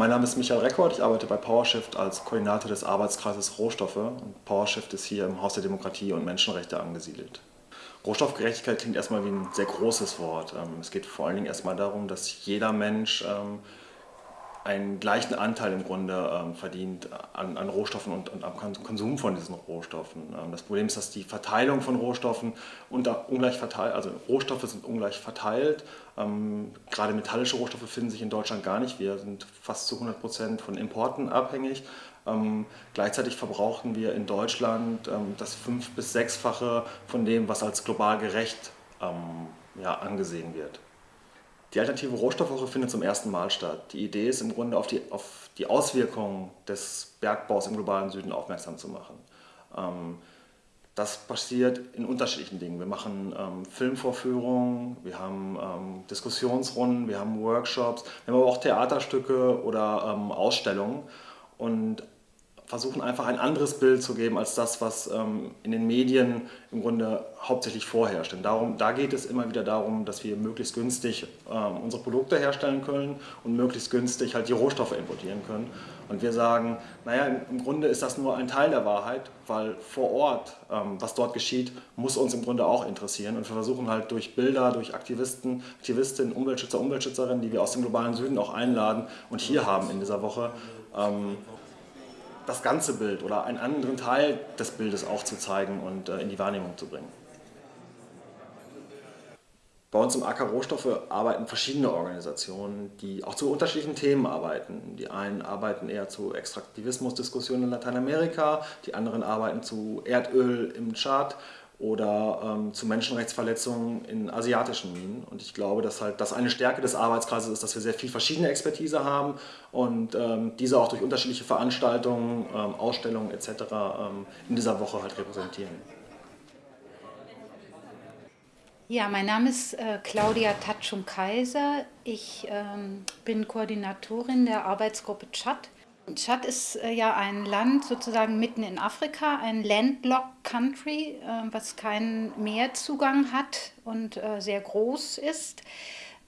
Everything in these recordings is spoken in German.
Mein Name ist Michael Reckord, ich arbeite bei PowerShift als Koordinator des Arbeitskreises Rohstoffe und PowerShift ist hier im Haus der Demokratie und Menschenrechte angesiedelt. Rohstoffgerechtigkeit klingt erstmal wie ein sehr großes Wort. Ähm, es geht vor allen Dingen erstmal darum, dass jeder Mensch ähm, einen gleichen Anteil im Grunde ähm, verdient an, an Rohstoffen und, und, am Konsum von diesen Rohstoffen. Ähm, das Problem ist, dass die Verteilung von Rohstoffen unter, ungleich verteilt, also Rohstoffe sind ungleich verteilt. Ähm, gerade metallische Rohstoffe finden sich in Deutschland gar nicht. Wir sind fast zu 100 Prozent von Importen abhängig. Ähm, gleichzeitig verbrauchen wir in Deutschland ähm, das fünf- bis sechsfache von dem, was als global gerecht ähm, ja, angesehen wird. Die alternative Rohstoffwoche findet zum ersten Mal statt. Die Idee ist im Grunde auf die, auf die Auswirkungen des Bergbaus im globalen Süden aufmerksam zu machen. Ähm, das passiert in unterschiedlichen Dingen. Wir machen ähm, Filmvorführungen, wir haben ähm, Diskussionsrunden, wir haben Workshops, wir haben aber auch Theaterstücke oder ähm, Ausstellungen. Und versuchen einfach ein anderes Bild zu geben als das, was ähm, in den Medien im Grunde hauptsächlich vorherrscht. Denn darum, da geht es immer wieder darum, dass wir möglichst günstig ähm, unsere Produkte herstellen können und möglichst günstig halt die Rohstoffe importieren können. Und wir sagen, naja, im Grunde ist das nur ein Teil der Wahrheit, weil vor Ort, ähm, was dort geschieht, muss uns im Grunde auch interessieren. Und wir versuchen halt durch Bilder, durch Aktivisten, Aktivistinnen, Umweltschützer, Umweltschützerinnen, die wir aus dem globalen Süden auch einladen und hier haben in dieser Woche, ähm, das ganze Bild oder einen anderen Teil des Bildes auch zu zeigen und äh, in die Wahrnehmung zu bringen. Bei uns im AK Rohstoffe arbeiten verschiedene Organisationen, die auch zu unterschiedlichen Themen arbeiten. Die einen arbeiten eher zu Extraktivismusdiskussionen in Lateinamerika, die anderen arbeiten zu Erdöl im Tschad oder ähm, zu Menschenrechtsverletzungen in asiatischen Minen. Und ich glaube, dass halt das eine Stärke des Arbeitskreises ist, dass wir sehr viel verschiedene Expertise haben und ähm, diese auch durch unterschiedliche Veranstaltungen, ähm, Ausstellungen etc. Ähm, in dieser Woche halt repräsentieren. Ja, mein Name ist äh, Claudia Tatschum-Kaiser. Ich ähm, bin Koordinatorin der Arbeitsgruppe Tschad Tschad ist äh, ja ein Land sozusagen mitten in Afrika, ein landlocked Country, äh, was keinen Meerzugang hat und äh, sehr groß ist.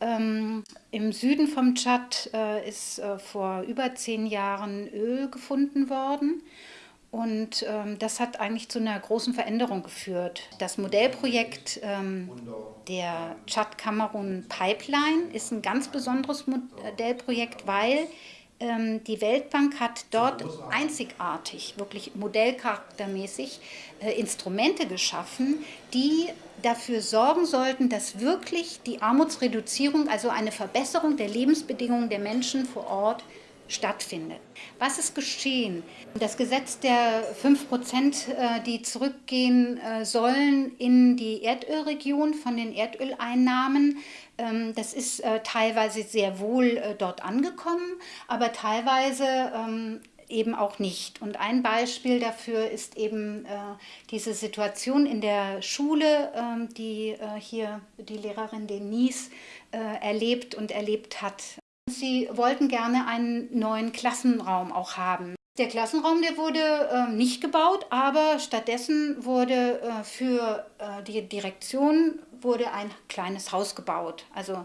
Ähm, Im Süden vom Tschad ist vor über zehn Jahren Öl gefunden worden. Und ähm, das hat eigentlich zu einer großen Veränderung geführt. Das Modellprojekt ähm, der Tschad-Kamerun Pipeline ist ein ganz besonderes Modellprojekt, weil die Weltbank hat dort einzigartig, wirklich modellcharaktermäßig äh, Instrumente geschaffen, die dafür sorgen sollten, dass wirklich die Armutsreduzierung, also eine Verbesserung der Lebensbedingungen der Menschen vor Ort stattfindet. Was ist geschehen? Das Gesetz der 5 Prozent, äh, die zurückgehen äh, sollen in die Erdölregion von den Erdöleinnahmen, ähm, das ist äh, teilweise sehr wohl dort angekommen, aber teilweise ähm, eben auch nicht. Und ein Beispiel dafür ist eben diese Situation in der Schule, ähm, die hier die Lehrerin Denise erlebt und erlebt hat. Sie wollten gerne einen neuen Klassenraum auch haben. Der Klassenraum, der wurde äh, nicht gebaut, aber stattdessen wurde äh, für äh, die Direktion wurde ein kleines Haus gebaut. Also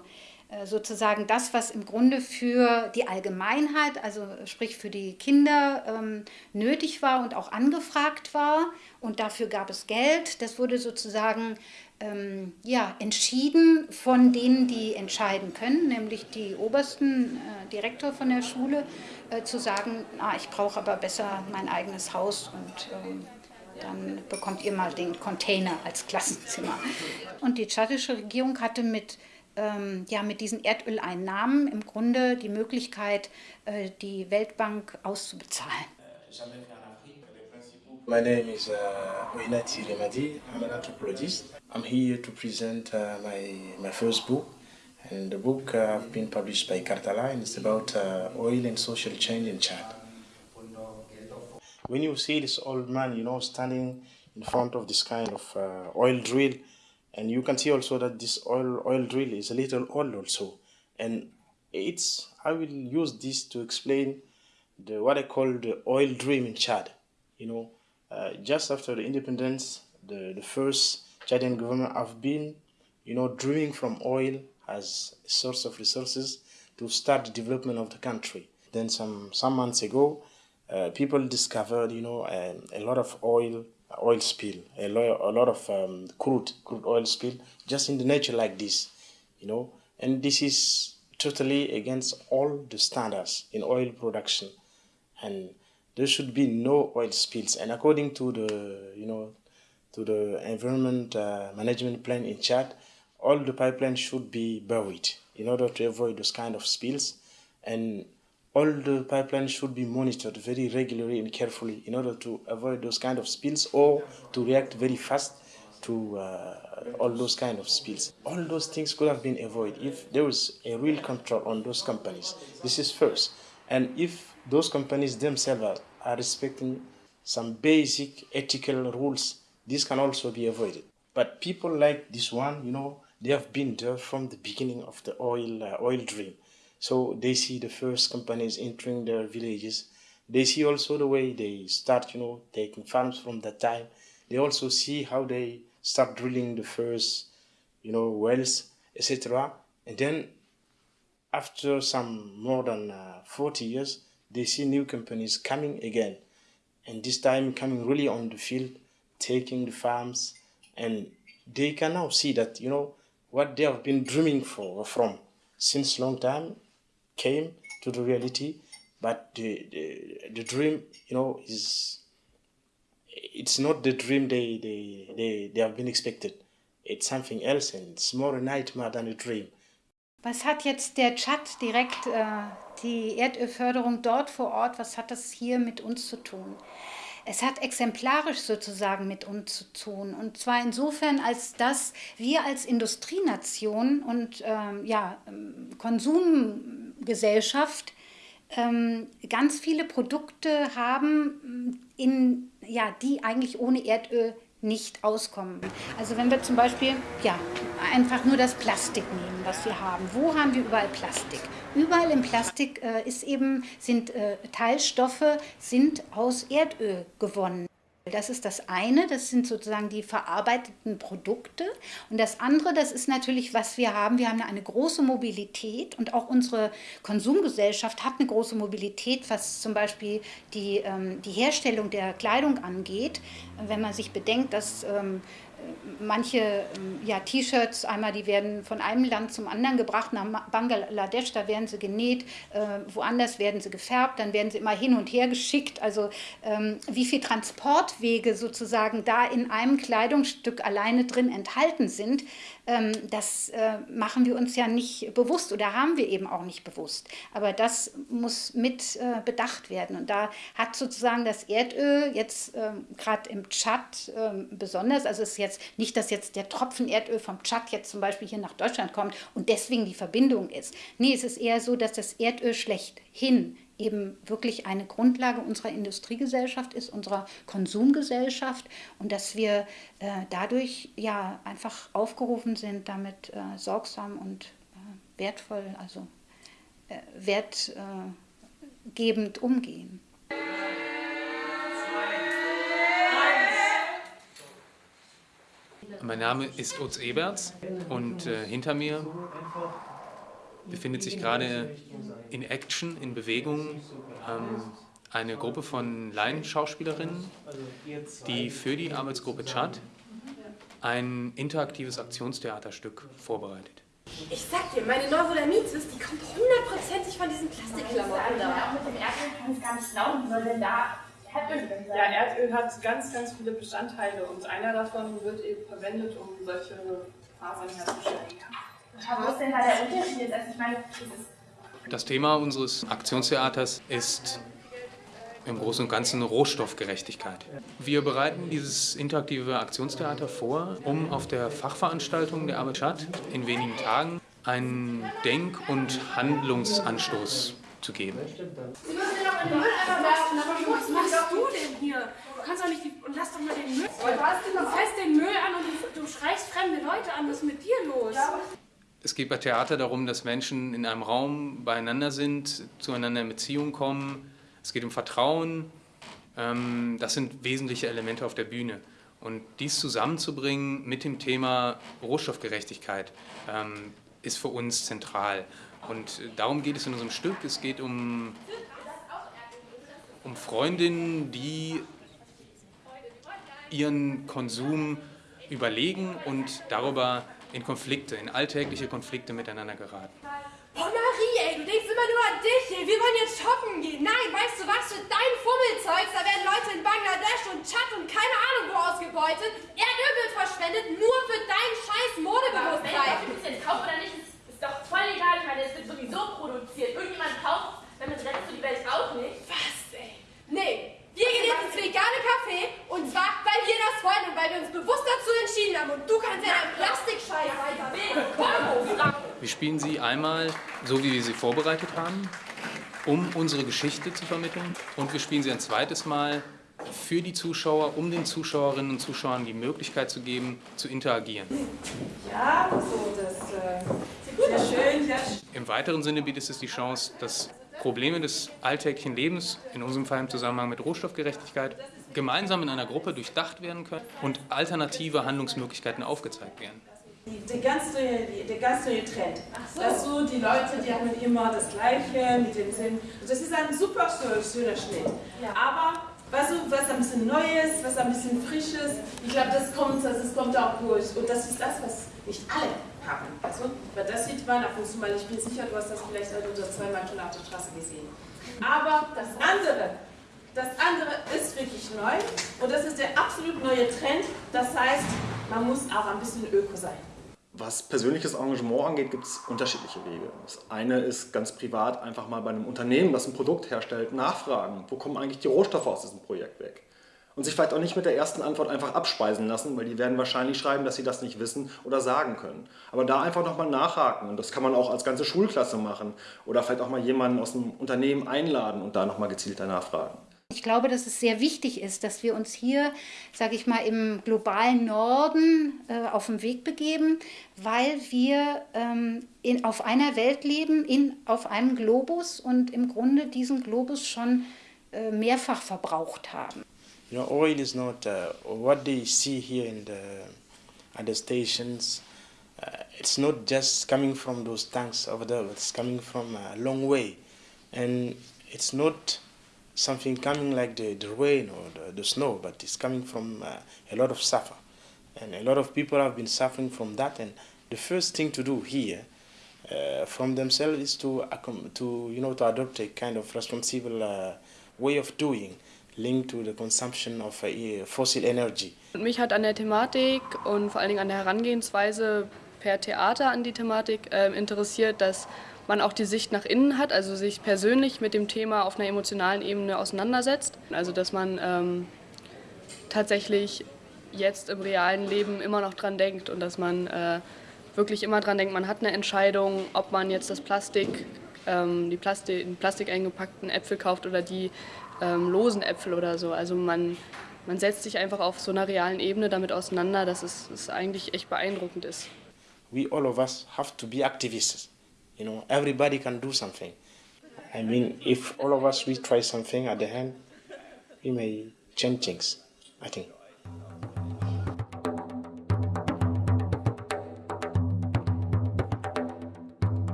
äh, sozusagen das, was im Grunde für die Allgemeinheit, also sprich für die Kinder ähm, nötig war und auch angefragt war. Und dafür gab es Geld. Das wurde sozusagen ähm, ja, entschieden von denen, die entscheiden können, nämlich die obersten äh, Direktor von der Schule, äh, zu sagen, ah, ich brauche aber besser mein eigenes Haus und ähm, dann bekommt ihr mal den Container als Klassenzimmer. Und die tschadische Regierung hatte mit ähm, ja, mit diesen Erdöleinnahmen im Grunde die Möglichkeit, äh, die Weltbank auszubezahlen. My name is uh, Oinati Remadi. I'm an anthropologist. I'm here to present uh, my, my first book. And the book uh, has been published by Cartala and it's about uh, oil and social change in Chad. When you see this old man, you know, standing in front of this kind of uh, oil drill, and you can see also that this oil oil drill is a little old also and it's i will use this to explain the what i call the oil dream in chad you know uh, just after the independence the the first chadian government have been you know drawing from oil as a source of resources to start the development of the country Then some, some months ago, uh, people discovered, you know, um, a lot of oil, oil spill, a lot, a lot of um, crude, crude oil spill, just in the nature like this, you know. And this is totally against all the standards in oil production, and there should be no oil spills. And according to the, you know, to the environment uh, management plan in Chad, all the pipelines should be buried in order to avoid those kind of spills. And all the pipelines should be monitored very regularly and carefully in order to avoid those kind of spills or to react very fast to uh, all those kind of spills. All those things could have been avoided if there was a real control on those companies. This is first. And if those companies themselves are, are respecting some basic ethical rules, this can also be avoided. But people like this one, you know, they have been there from the beginning of the oil uh, oil dream. So they see the first companies entering their villages. They see also the way they start, you know, taking farms from that time. They also see how they start drilling the first, you know, wells, etc. And then after some more than uh, 40 years, they see new companies coming again. And this time coming really on the field, taking the farms, and they can now see that, you know, what they have been dreaming for from since long time came to the reality. But the, the, the dream you know is it's not the dream they, they, they, they have been expected. It's something else and it's more a nightmare than a dream. Was hat jetzt der Tschad direkt, äh, die Erdölförderung dort vor Ort, was hat das hier mit uns zu tun? es hat exemplarisch sozusagen mit uns zu tun. Und zwar insofern, als dass wir als Industrienation und ähm, ja, ähm, Konsumgesellschaft ähm, ganz viele Produkte haben, in, ja, die eigentlich ohne Erdöl nicht auskommen. Also wenn wir zum Beispiel ja, einfach nur das Plastik nehmen, was wir haben. Wo haben wir überall Plastik? Überall im Plastik äh, ist eben, sind äh, Teilstoffe sind aus Erdöl gewonnen. Das ist das eine, das sind sozusagen die verarbeiteten Produkte. Und das andere, das ist natürlich, was wir haben. Wir haben eine große Mobilität und auch unsere Konsumgesellschaft hat eine große Mobilität, was zum Beispiel die, ähm, die Herstellung der Kleidung angeht. Wenn man sich bedenkt, dass ähm, manche ja, T-Shirts, einmal die werden von einem Land zum anderen gebracht, nach Bangladesch, da werden sie genäht, äh, woanders werden sie gefärbt, dann werden sie immer hin und her geschickt. Also ähm, wie viele Transportwege sozusagen da in einem Kleidungsstück alleine drin enthalten sind, das äh, machen wir uns ja nicht bewusst oder haben wir eben auch nicht bewusst. Aber das muss mit äh, bedacht werden. Und da hat sozusagen das Erdöl jetzt ähm, gerade im Tschad ähm, besonders, also es ist jetzt nicht, dass jetzt der Tropfen Erdöl vom Tschad jetzt zum Beispiel hier nach Deutschland kommt und deswegen die Verbindung ist. Nee, es ist eher so, dass das Erdöl schlechthin eben wirklich eine Grundlage unserer Industriegesellschaft ist, unserer Konsumgesellschaft und dass wir äh, dadurch ja einfach aufgerufen sind, damit äh, sorgsam und äh, wertvoll, also äh, wertgebend umgehen. Mein Name ist Utz Eberts und äh, hinter mir befindet sich gerade in Action, in Bewegung, ähm, eine Gruppe von Laienschauspielerinnen, die für die Arbeitsgruppe Chat ein interaktives Aktionstheaterstück vorbereitet. Ich sag dir, meine Neurodermitis, die kommt hundertprozentig von diesen Plastikklamotten da. Auch mit dem Erdöl kann ich gar nicht glauben, wie soll denn da Erdöl drin sein? Ja, Erdöl hat ganz, ganz viele Bestandteile und einer davon wird eben verwendet, um solche Fasern herzustellen. Wo ist denn da der Unterschied? Also ich meine, das Thema unseres Aktionstheaters ist im Großen und Ganzen Rohstoffgerechtigkeit. Wir bereiten dieses interaktive Aktionstheater vor, um auf der Fachveranstaltung der Arbeit Stadt in wenigen Tagen einen Denk- und Handlungsanstoß zu geben. Sie müssen ja noch in den Mülleimer werfen, aber was machst du denn hier? Du kannst doch nicht die, und lass doch mal den Müll. Du fährst den Müll an und du, du schreist fremde Leute an. Was ist mit dir los? Es geht bei Theater darum, dass Menschen in einem Raum beieinander sind, zueinander in Beziehung kommen. Es geht um Vertrauen. Ähm, das sind wesentliche Elemente auf der Bühne. Und dies zusammenzubringen mit dem Thema Rohstoffgerechtigkeit ähm, ist für uns zentral. Und darum geht es in unserem Stück. Es geht um, um Freundinnen, die ihren Konsum überlegen und darüber in Konflikte, in alltägliche Konflikte miteinander geraten. Oh Marie, ey, du denkst immer nur an dich, ey. Wir wollen jetzt shoppen gehen. Nein, weißt du was? Für dein Fummelzeugs, da werden Leute in Bangladesch und Tschad und keine Ahnung wo ausgebeutet. Erdöl wird verschwendet, nur für dein scheiß Modebewusstsein. Ob ich es jetzt kaufe oder nicht, ist, ist doch voll egal. Ich meine, es wird sowieso produziert. Irgendjemand kauft, damit rettet du die Welt auch nicht. Was, ey? Nee, wir gehen jetzt ins vegane Café und zwar, weil wir das wollen und weil wir uns bewusst dazu entschieden haben und du kannst ja deinen Plastikscheiß weiter. Wir spielen sie einmal so, wie wir sie vorbereitet haben, um unsere Geschichte zu vermitteln. Und wir spielen sie ein zweites Mal für die Zuschauer, um den Zuschauerinnen und Zuschauern die Möglichkeit zu geben, zu interagieren. Ja, so, das äh, sehr schön, sehr schön. Im weiteren Sinne bietet es die Chance, dass Probleme des alltäglichen Lebens, in unserem Fall im Zusammenhang mit Rohstoffgerechtigkeit, gemeinsam in einer Gruppe durchdacht werden können und alternative Handlungsmöglichkeiten aufgezeigt werden. Der ganz neue, der ganz neue Trend. So. Dass so die Leute, die haben immer das Gleiche mit dem Sinn. Das ist ein super schöner Schnitt. Ja. Aber was, was ein bisschen Neues, was ein bisschen Frisches, ich glaube, das kommt, das kommt auch durch. Und das ist das, was nicht alle haben. Also, weil das sieht man ab und zu mal. Ich bin sicher, du hast das vielleicht ein oder zweimal schon auf der Straße gesehen. Aber das andere, das andere ist wirklich neu und das ist der absolut neue Trend. Das heißt, man muss auch ein bisschen öko sein. Was persönliches Engagement angeht, gibt es unterschiedliche Wege. Das eine ist ganz privat einfach mal bei einem Unternehmen, das ein Produkt herstellt, nachfragen, wo kommen eigentlich die Rohstoffe aus diesem Projekt weg. Und sich vielleicht auch nicht mit der ersten Antwort einfach abspeisen lassen, weil die werden wahrscheinlich schreiben, dass sie das nicht wissen oder sagen können. Aber da einfach nochmal nachhaken und das kann man auch als ganze Schulklasse machen oder vielleicht auch mal jemanden aus dem Unternehmen einladen und da nochmal gezielter nachfragen. Ich glaube, dass es sehr wichtig ist, dass wir uns hier, sage ich mal, im globalen Norden äh, auf den Weg begeben, weil wir ähm, in, auf einer Welt leben, in, auf einem Globus und im Grunde diesen Globus schon äh, mehrfach verbraucht haben. You know, oil is not uh, what they see here in the at the stations. Uh, it's not just coming from those tanks over there. It's coming from a long way, and it's not something coming like the, the rain or the, the snow, but it's coming from uh, a lot of suffer. And a lot of people have been suffering from that. And the first thing to do here uh, from themselves is to, to, you know, to adopt a kind of responsible uh, way of doing linked to the consumption of uh, fossil energy. Mich hat an der Thematik und vor allen Dingen an der Herangehensweise per Theater an die Thematik äh, interessiert, dass man auch die Sicht nach innen hat, also sich persönlich mit dem Thema auf einer emotionalen Ebene auseinandersetzt. Also dass man ähm, tatsächlich jetzt im realen Leben immer noch dran denkt und dass man äh, wirklich immer dran denkt, man hat eine Entscheidung, ob man jetzt das Plastik, ähm, die Plastik, in Plastik eingepackten Äpfel kauft oder die ähm, losen Äpfel oder so. Also man, man setzt sich einfach auf so einer realen Ebene damit auseinander, dass es, es eigentlich echt beeindruckend ist. We all of us have to be activists. You know, everybody can do something. I mean, if all of us we try something at the end, we may change things. I think.